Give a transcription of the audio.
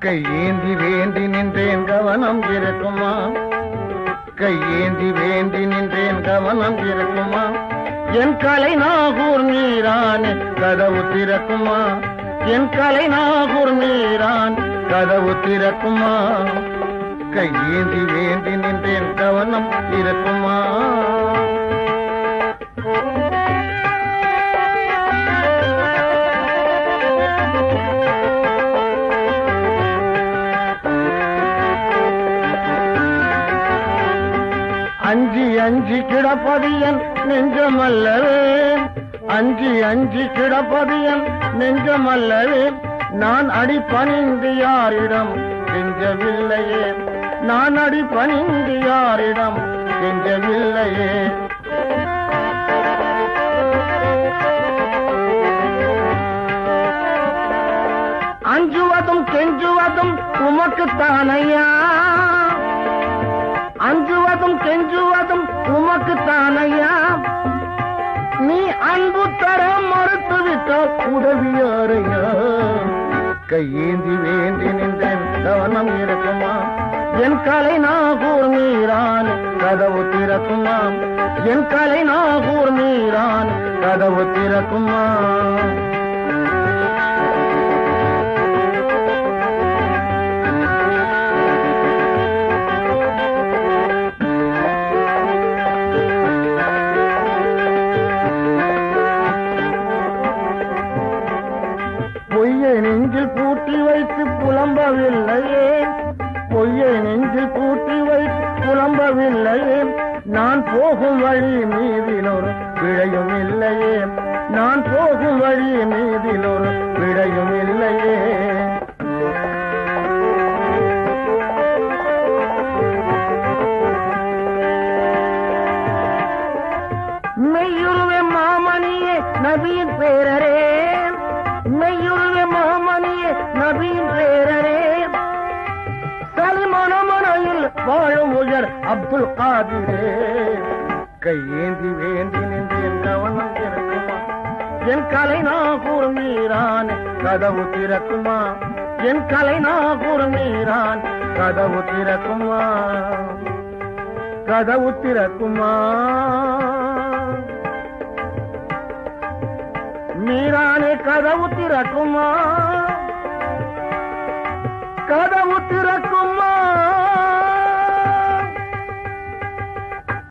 கையேந்தி வேண்டி நின்றேன் கவனம் இருக்குமா? கையேந்தி வேண்டி நின்றேன் கவனம் இருக்குமா? என் கலை நாகூர் மீரான் கதவு திறக்குமா? என் கலை நாகூர் மீரான் கதவு திறக்குமா? கையேந்தி வேண்டி நின்றேன் கவனம் இருக்கும்? அஞ்சி கிடப்பதியன் நெஞ்சமல்லவே. அஞ்சி அஞ்சி கிடப்பதியன் நெஞ்சமல்லவே. நான் அடி பணிந்து யாரிடம் கெஞ்சவில்லையே. நான் அடி பணிந்து யாரிடம் கெஞ்சவில்லையே. அஞ்சுவதும் கெஞ்சுவதும் உமக்குத்தானையா? அஞ்சுவதும் கெஞ்சுவதும் உமக்கு தானையா நீ அன்பு தர மறுத்து விட்ட உதவியாரையா? கையேந்தி வேண்டி நின்றேன் கவனம் இருக்குமா? என் கலை நாகூர் மீரான் கதவு திறக்குமா? என் கலை நாகூர் மீரான் கதவு திறக்குமா? புலம்பவில்லையே. பொய்யை நெஞ்சில் பூட்டி வைத்து புலம்பவில்லையே. நான் போகும் வழி மீதிலொரு விடையும் இல்லையே. நான் போகும் வழி மீதிலொரு விடையும் இல்லையே. மெய்யுருவே மாமணியே நபியின் பேரரே. மெய்யுருவே மாமணியே நபியின் பேரரே மனையில் உயர் அப்துல் காதிரே. கையேந்தி வேண்டி நின்றேன் கவனம் திறக்குமா? என் கலை நாகூர் மீரான் கதவு திறக்குமா? என் கலை நாகூர் மீரான் கதவு திறக்குமா? கதவு திறக்குமா? மீரானே கதவு திறக்குமா? கதவு திறக்குமா?